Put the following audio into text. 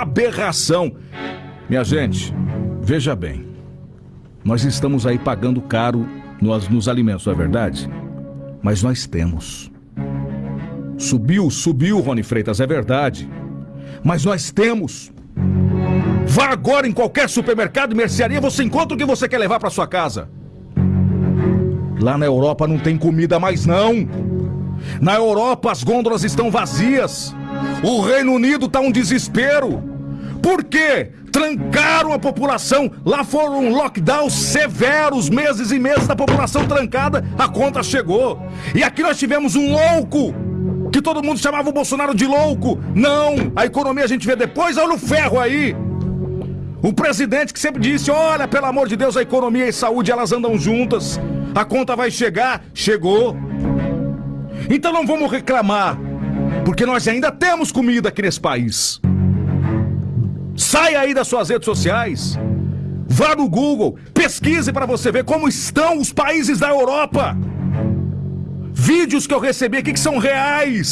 aberração. Minha gente, veja bem. Nós estamos aí pagando caro nos, nos alimentos, não é verdade? Mas nós temos. Subiu, subiu, Rony Freitas, é verdade. Mas nós temos. Vá agora em qualquer supermercado e mercearia, você encontra o que você quer levar para sua casa. Lá na Europa não tem comida mais não. Na Europa as gôndolas estão vazias. O Reino Unido tá um desespero. Por quê? Trancaram a população. Lá foram lockdowns severos, meses e meses da população trancada. A conta chegou. E aqui nós tivemos um louco que todo mundo chamava o Bolsonaro de louco. Não, a economia a gente vê depois, olha o ferro aí. O presidente que sempre disse: olha, pelo amor de Deus, a economia e saúde elas andam juntas. A conta vai chegar. Chegou. Então não vamos reclamar, porque nós ainda temos comida aqui nesse país. Saia aí das suas redes sociais. Vá no Google, pesquise para você ver como estão os países da Europa. Vídeos que eu recebi aqui que são reais.